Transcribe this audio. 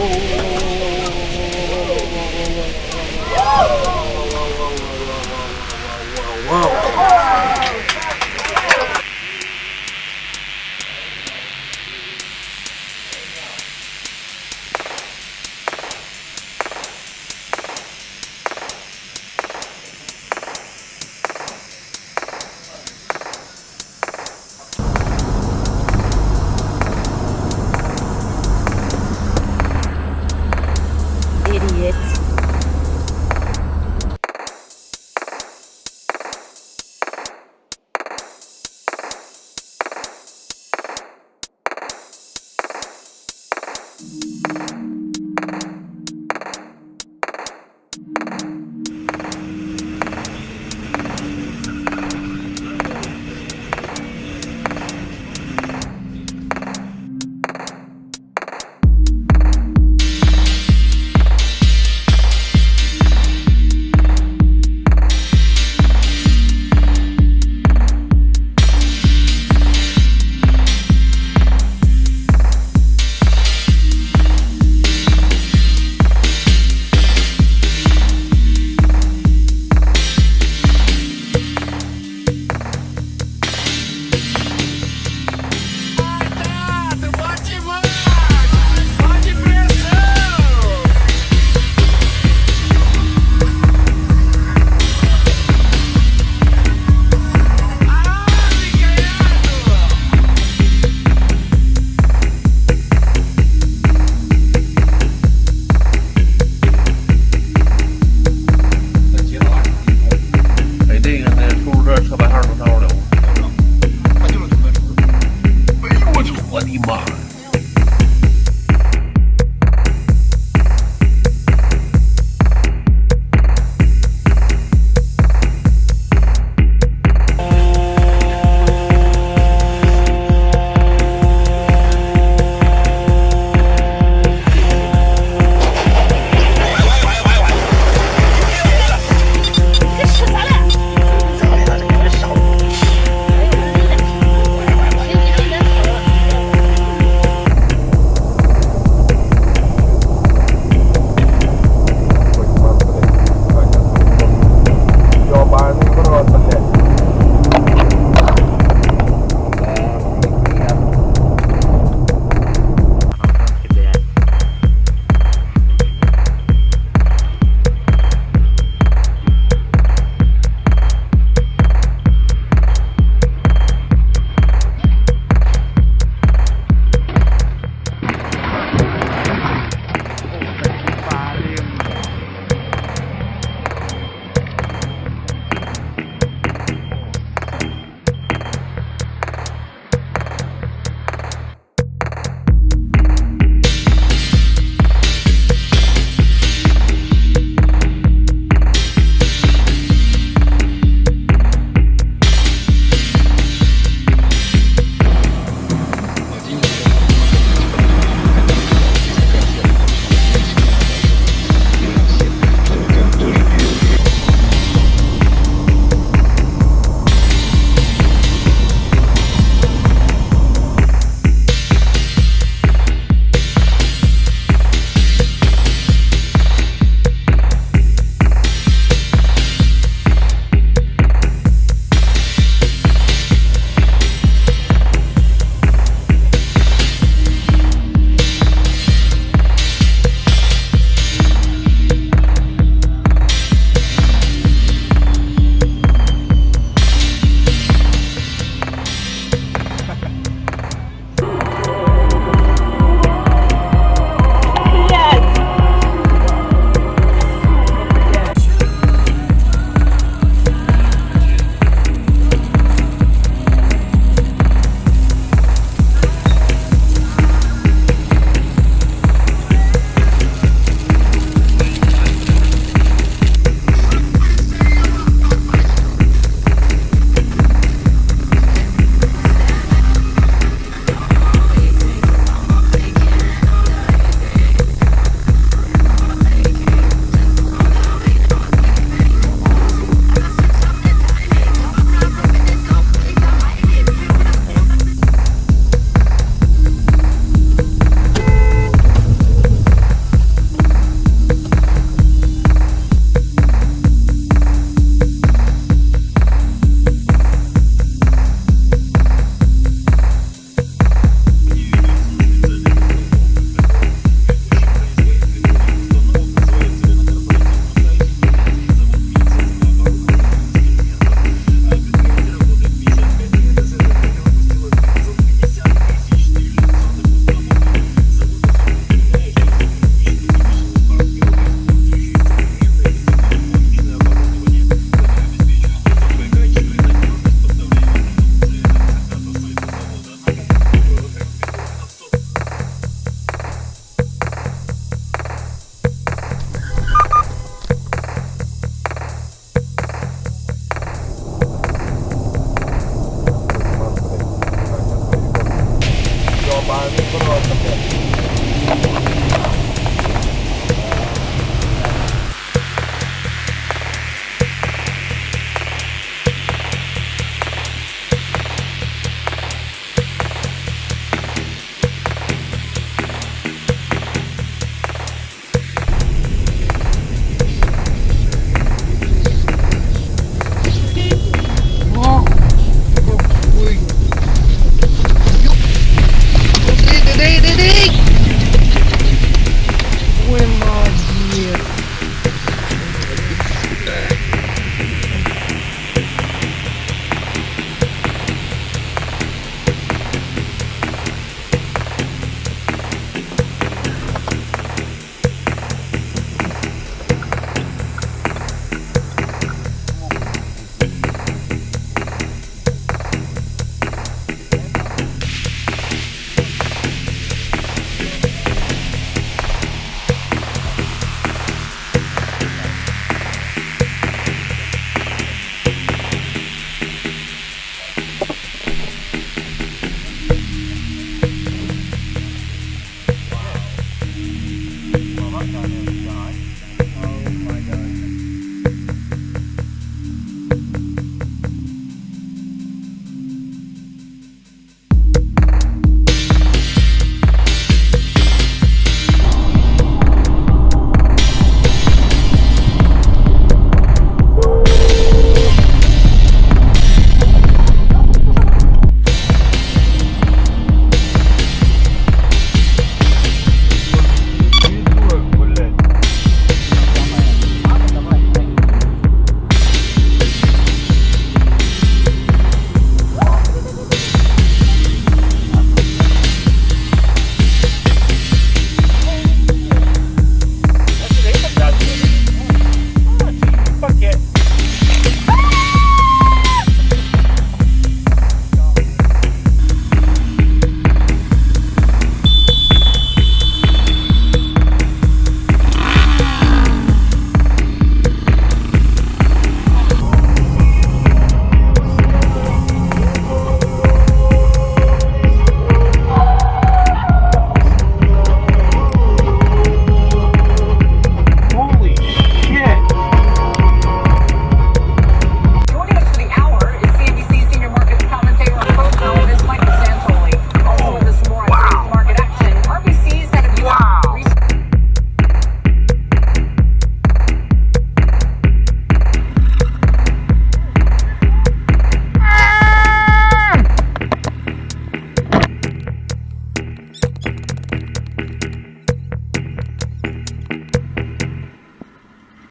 whoa, whoa, whoa. ああ、ね、この、ちょっと。